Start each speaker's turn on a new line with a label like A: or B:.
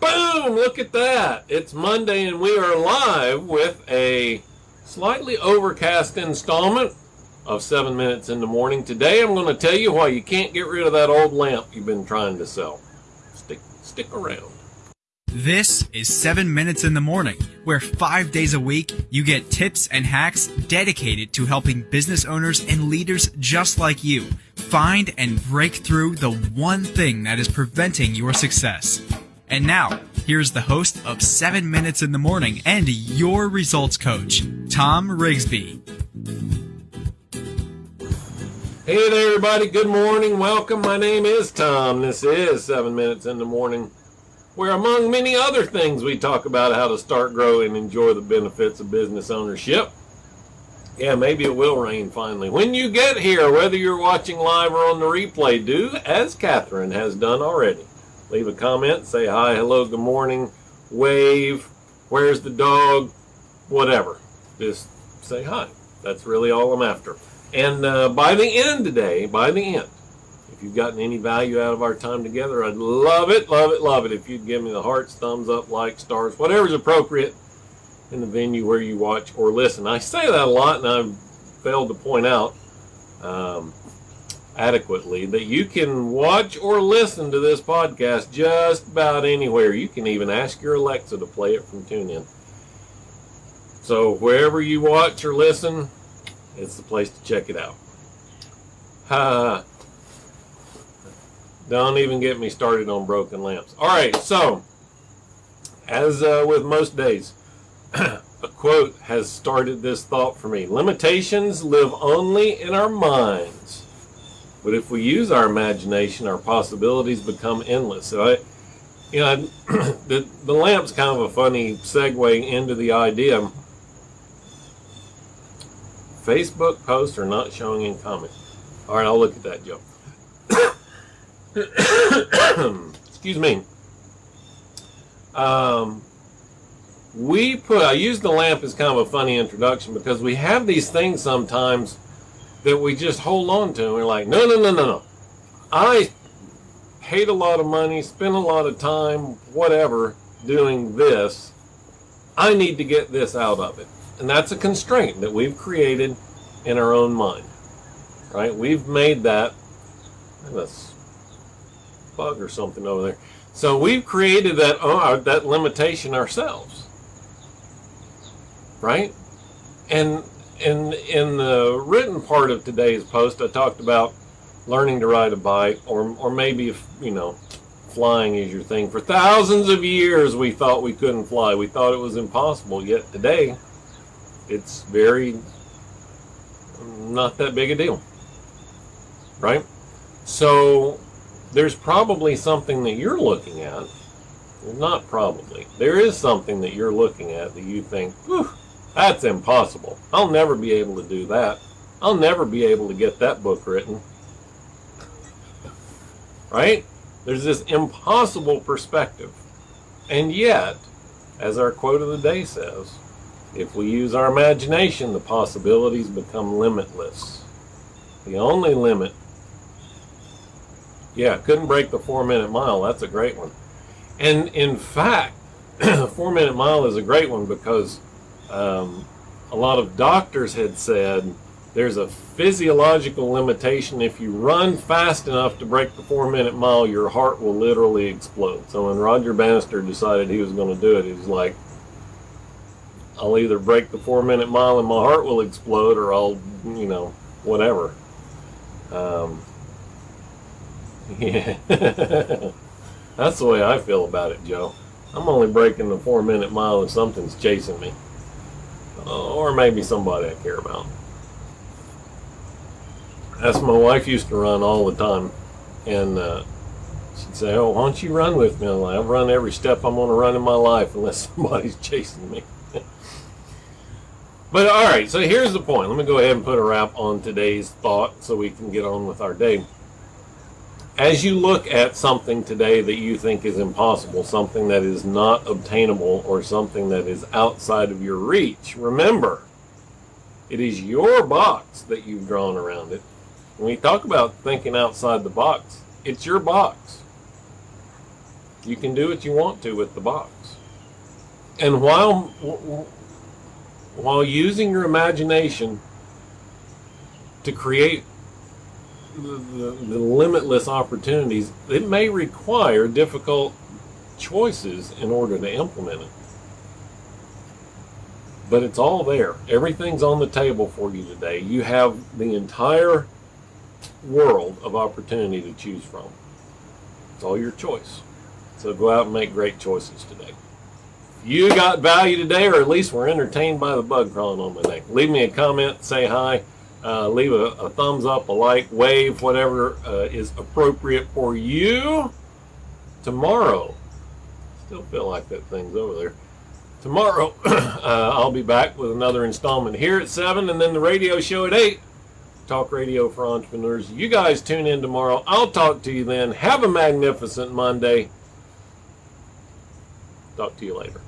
A: Boom! Look at that. It's Monday and we are live with a slightly overcast installment of 7 Minutes in the Morning. Today I'm going to tell you why you can't get rid of that old lamp you've been trying to sell. Stick, stick around.
B: This is 7 Minutes in the Morning, where five days a week you get tips and hacks dedicated to helping business owners and leaders just like you find and break through the one thing that is preventing your success. And now, here's the host of 7 Minutes in the Morning and your results coach, Tom Rigsby.
A: Hey there, everybody. Good morning. Welcome. My name is Tom. This is 7 Minutes in the Morning, where, among many other things, we talk about how to start, grow, and enjoy the benefits of business ownership. Yeah, maybe it will rain finally. When you get here, whether you're watching live or on the replay, do as Catherine has done already leave a comment, say hi, hello, good morning, wave, where's the dog, whatever. Just say hi. That's really all I'm after. And uh, by the end today, by the end, if you've gotten any value out of our time together, I'd love it, love it, love it if you'd give me the hearts, thumbs up, like, stars, whatever's appropriate in the venue where you watch or listen. I say that a lot, and I've failed to point out um, adequately that you can watch or listen to this podcast just about anywhere. You can even ask your Alexa to play it from TuneIn. So wherever you watch or listen, it's the place to check it out. Uh, don't even get me started on broken lamps. All right, so as uh, with most days, a quote has started this thought for me. Limitations live only in our minds. But if we use our imagination, our possibilities become endless. So I, you know, the the lamp's kind of a funny segue into the idea. Facebook posts are not showing in comments. All right, I'll look at that, Joe. Excuse me. Um, we put. I use the lamp as kind of a funny introduction because we have these things sometimes that we just hold on to. And we're like, no, no, no, no, no. I paid a lot of money, spent a lot of time, whatever, doing this. I need to get this out of it. And that's a constraint that we've created in our own mind. Right? We've made that. That's bug or something over there. So we've created that uh, that limitation ourselves. Right? And in in the written part of today's post, I talked about learning to ride a bike, or or maybe if you know, flying is your thing. For thousands of years, we thought we couldn't fly. We thought it was impossible. Yet today, it's very not that big a deal, right? So there's probably something that you're looking at. Not probably. There is something that you're looking at that you think, that's impossible. I'll never be able to do that. I'll never be able to get that book written. right? There's this impossible perspective. And yet, as our quote of the day says, if we use our imagination, the possibilities become limitless. The only limit, yeah, couldn't break the four minute mile. That's a great one. And in fact, the four minute mile is a great one because um, a lot of doctors had said there's a physiological limitation. If you run fast enough to break the four minute mile, your heart will literally explode. So when Roger Bannister decided he was going to do it, he was like, I'll either break the four minute mile and my heart will explode or I'll, you know, whatever. Um, yeah. That's the way I feel about it, Joe. I'm only breaking the four minute mile if something's chasing me or maybe somebody I care about. That's my wife used to run all the time, and uh, she'd say, "Oh, why don't you run with me?" I'm like, "I've run every step I'm going to run in my life unless somebody's chasing me." but all right, so here's the point. Let me go ahead and put a wrap on today's thought so we can get on with our day as you look at something today that you think is impossible, something that is not obtainable, or something that is outside of your reach, remember, it is your box that you've drawn around it. When we talk about thinking outside the box, it's your box. You can do what you want to with the box. And while while using your imagination to create the, the, the limitless opportunities, it may require difficult choices in order to implement it. But it's all there. Everything's on the table for you today. You have the entire world of opportunity to choose from. It's all your choice. So go out and make great choices today. If you got value today, or at least were entertained by the bug crawling on my neck, leave me a comment, say hi, uh, leave a, a, thumbs up, a like, wave, whatever uh, is appropriate for you. Tomorrow, still feel like that thing's over there. Tomorrow, uh, I'll be back with another installment here at 7 and then the radio show at 8. Talk radio for entrepreneurs. You guys tune in tomorrow. I'll talk to you then. Have a magnificent Monday. Talk to you later.